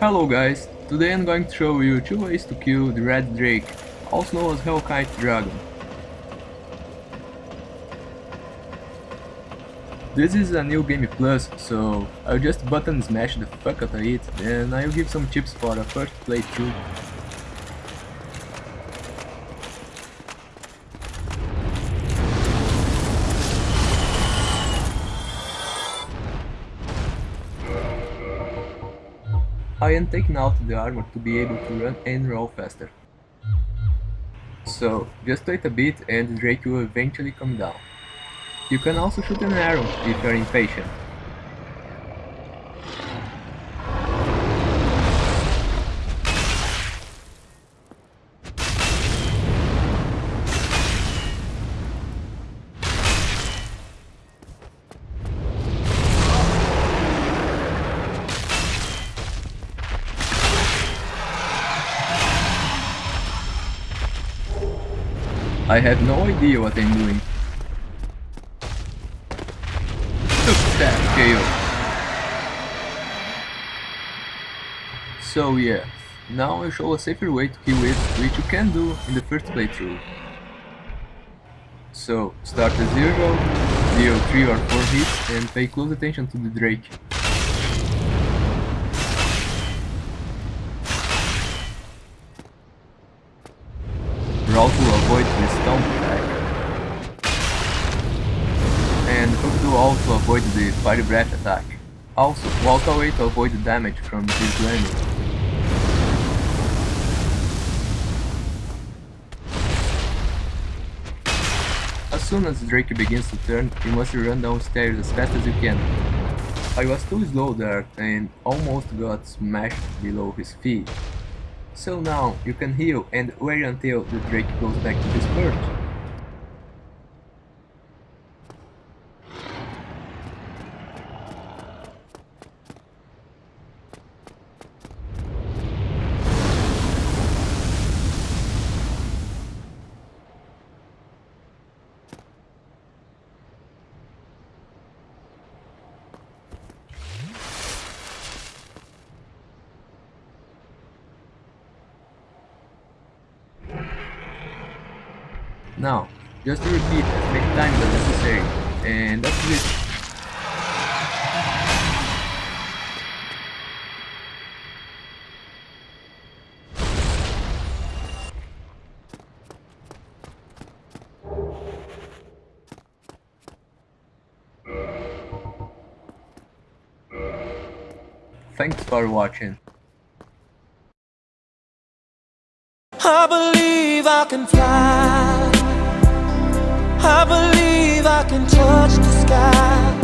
Hello guys, today I'm going to show you 2 ways to kill the Red Drake, also known as Hellkite Dragon. This is a new game plus, so I'll just button smash the fuck out of it, and I'll give some tips for a first playthrough. I am taking out the armor to be able to run and roll faster. So, just wait a bit and Drake will eventually come down. You can also shoot an arrow if you're impatient. I have no idea what I'm doing. Took that KO. So yeah, now I show a safer way to kill it, which you can do in the first playthrough. So, start at 0, deal 3 or 4 hits and pay close attention to the Drake. Roll to avoid the stomp attack. And hook to also avoid the fire breath attack. Also, walk away to avoid the damage from this landing. As soon as Drake begins to turn, you must run downstairs as fast as you can. I was too slow there and almost got smashed below his feet. So now you can heal and wait until the Drake goes back to his perch. Now, just to repeat as many times as necessary, and that's it. Thanks for watching. I believe I can fly I believe I can touch the sky